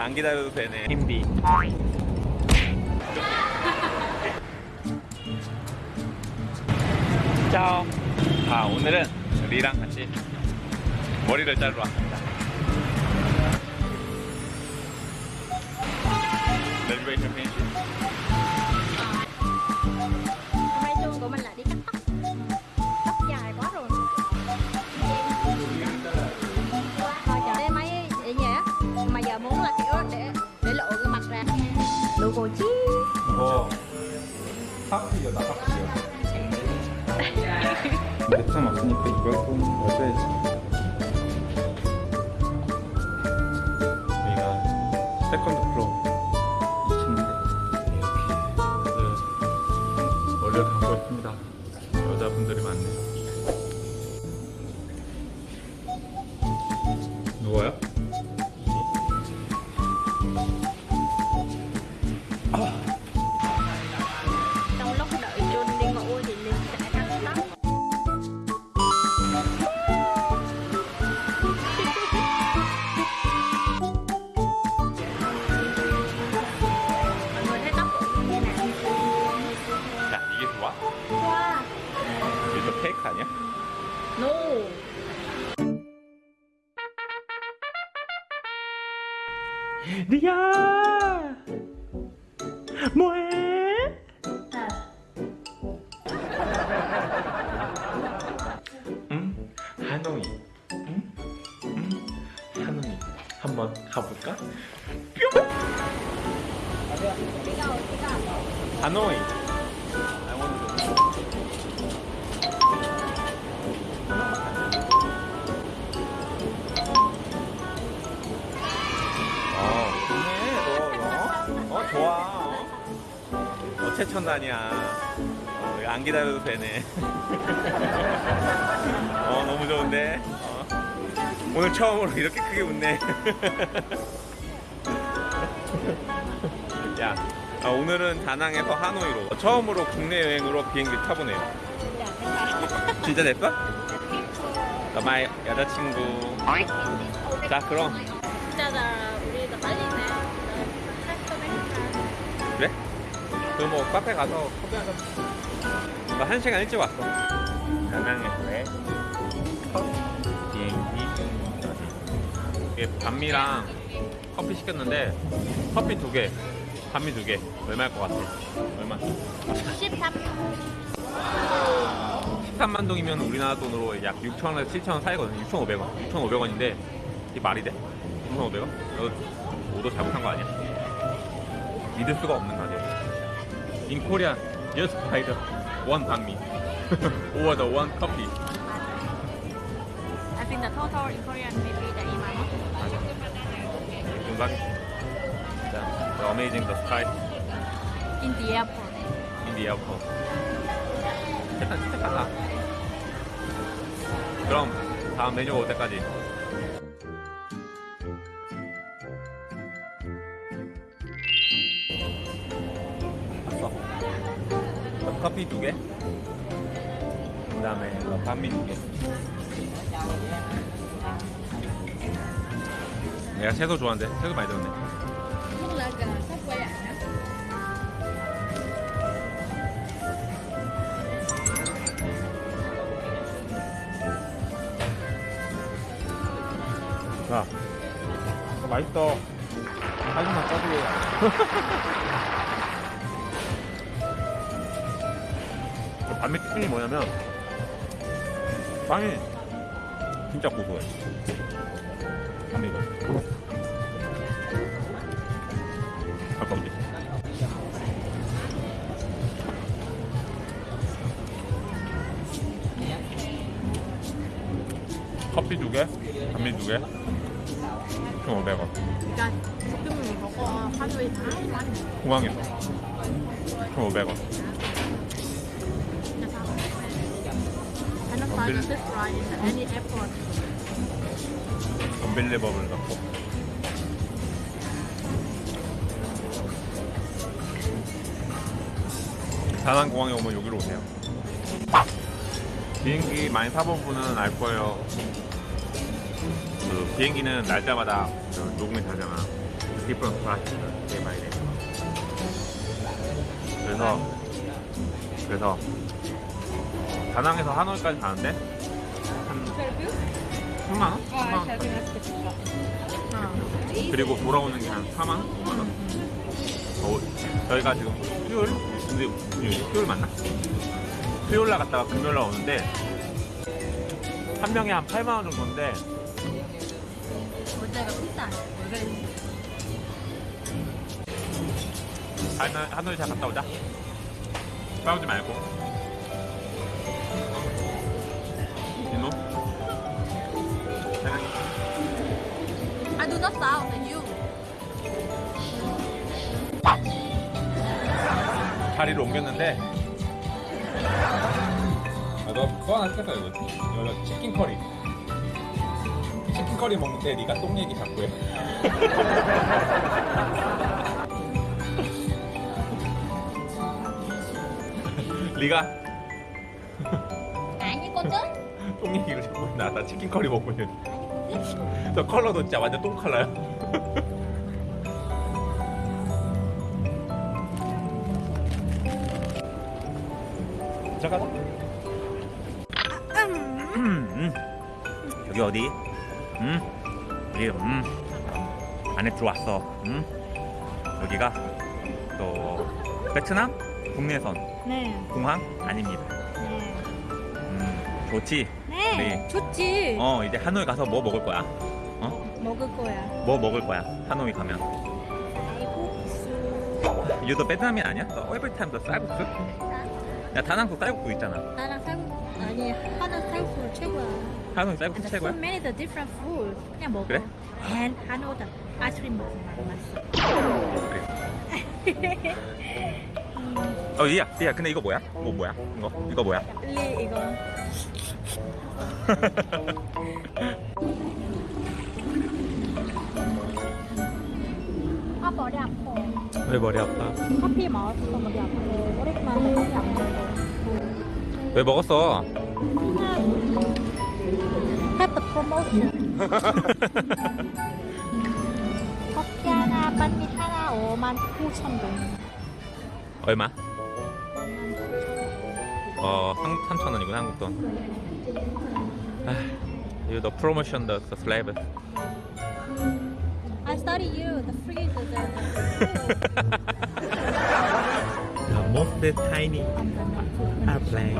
안 기다려도 되네. 힘디 짜오 아 오늘은 리랑 같이 머리를 자르러 왔습니다. finish Hôm 세컨드 플로어 리야 뭐해? 응? 하노이 응? 응? 하노이 한번 가볼까? 뿅! 하노이 최첨단이야. 어, 안 기다려도 되네. 어, 너무 좋은데. 어. 오늘 처음으로 이렇게 크게 웃네. 야, 아, 오늘은 다낭에서 하노이로 처음으로 국내 여행으로 비행기 타보네요. 진짜 됐어? 나마의 여자친구. 자, 그럼 그럼 뭐 카페 가서 커피 한잔 나한 시간 일찍 왔어 다낭에서의 첫 비행기 이게 반미랑 커피 시켰는데 커피 두개 반미 두개 얼마일 것 같아? 얼마? 13 13만 동이면 우리나라 돈으로 약 6천원에서 7천원 사이거든요 6,500원 6,500원인데 이게 말이 돼? 6,500원? 이거 오도 잘못한 거 아니야? 믿을 수가 없는 가격 In Korea, just buy the one 반미 or the one coffee I think the total in Korean maybe the amount 공간 자, the amazing the sky in the airport in the airport 일단 진짜 달라 그럼 다음 메뉴가 올 때까지 커피 두 개 그 다음에 반미 두 개 내가 채소 좋아하는데 채소 많이 들었네 자, 맛있어. 사진만 짜주고. 특징이 뭐냐면, 빵이 진짜 고소해. 반미가. 가까운데. 커피 두 개, 반미 두 개, 1,500원. Rồi, chúng mình có phát huy thái quá 공항에서 1,500원. Find Bill- this right in any airport 언빌리버블 넣고. 다낭 공항에 오면 여기로 오세요. 비행기 많이 타본 분은 알 거예요. 그 비행기는 날짜마다 그 녹음이 되잖아. different price day by day. 그래서 그래서 다낭에서 하노이까지 가는데 한 3만 원? 3만 원? 그리고 돌아오는 게 한 4만 원? 5만 원? 어, 저희가 지금 수요일? 근데 수요일, 수요일 맞나? 수요일 날 갔다가 금요일 날 오는데 한 명에 한 8만 원 정도인데 모자가 비싸. 하노이 잘 갔다 오자 싸우지 말고 Not sound you. 자리를 옮겼는데 아, 너 그거 하나 시켰다 이거 이거 치킨 커리 치킨 커리 먹는데 네가 똥 얘기 자꾸 해 네가 아니거든? 똥 얘기를 자꾸 해. 나, 나 치킨 커리 먹고 있는데 저 컬러도 진짜 완전 똥 컬러야 잠깐만 음, 음. 여기 어디? 음, 여기 음 안에 들어왔어. 음, 여기가 또 베트남 국내선 네. 공항 아닙니다. 네. 음, 좋지. 네. 네. 좋지. 어 이제 하노이 가서 뭐 먹을 거야? 먹을 거야. 뭐 먹을 거야? 하노이 가면. 쌀국수. 유도 베트남인 아니야? 너 time 너 쌀국수? 야 다낭도 쌀국수 있잖아. 나랑 쌀국수 아니 하나 쌀국수 최고야. 하노이 쌀국수 최고야? so many the different food. 그냥 먹어. 그래? And 하노다 아이스크림 먹어. 맛있어. 그래. 어 이야 이야 근데 이거 뭐야? 뭐 뭐야? 이거 이거 뭐야? 리 이거. 아 머리 아파. 왜 머리 아파? 커피 마셨어 머리 아파. 오랜만에 커피 안 먹어. 왜 먹었어? The promotion. 커피 하나, 반미 하나 5만 9천 동. 얼마? 어, 한, 3천 원이구나, 한국 돈. 아, 이거 너 프로모션 더 슬래브. I study you, the free the the. The most tiny airplane.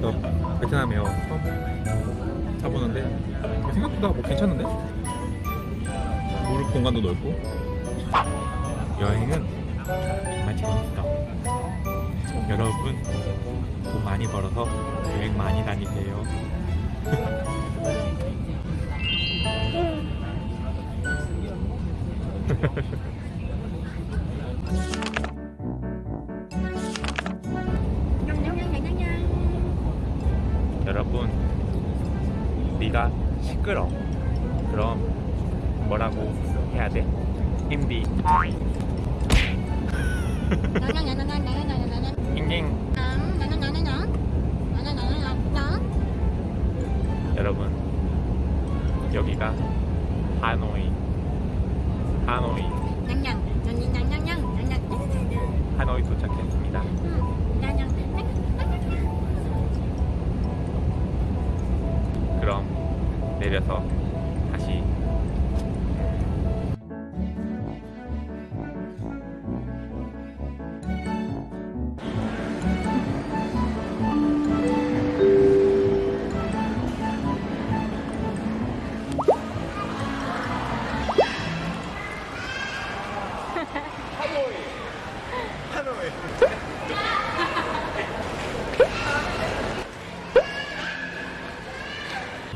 너 베트남 에어 처음 타보는데 생각보다 뭐 괜찮은데? 무릎 공간도 넓고 여행은 정말 재밌어 여러분 돈 많이 벌어서 여행 많이 다니세요. 여러분 네가 시끄러. 그럼 뭐라고 해야 돼? 힘디 잉잉 여러분 여기가 하노이. 하노이. 하노이 도착했습니다. 그럼 내려서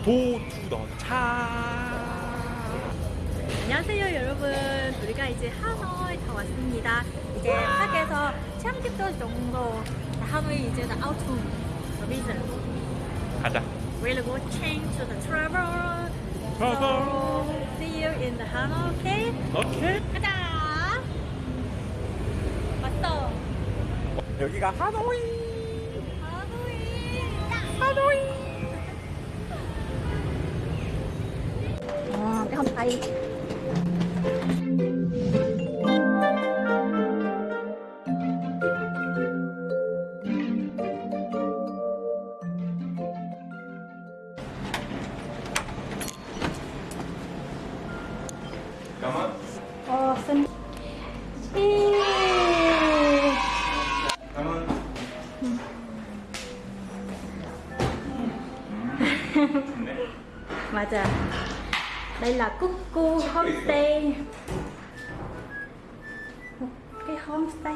도투더차 안녕하세요 여러분 우리가 이제 하노이 다 왔습니다 이제 밖에서 30도 정도 하노이 이제 the reason 가자 we'll go change to the travel Travel. so see you in the Hanoi okay 오케이 가자 왔어 여기가 하노이 하노이 하노이 阿姨 là Cuckoo Homestay. Một cái homestay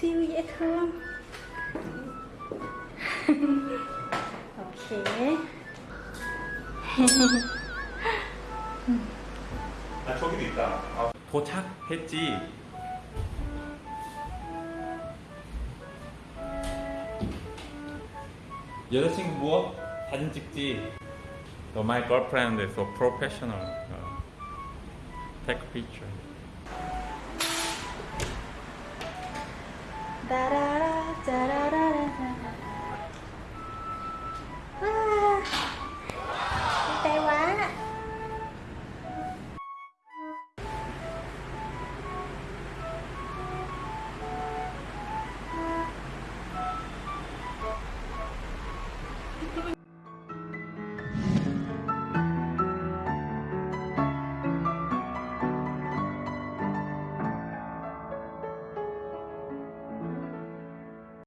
siêu dễ thương. ok. 아 저기도 있다. 아, 도착했지. 여자친구 뭐? 사진 찍지. No, my girlfriend is so professional. Uh, take a picture. 따라라 짜라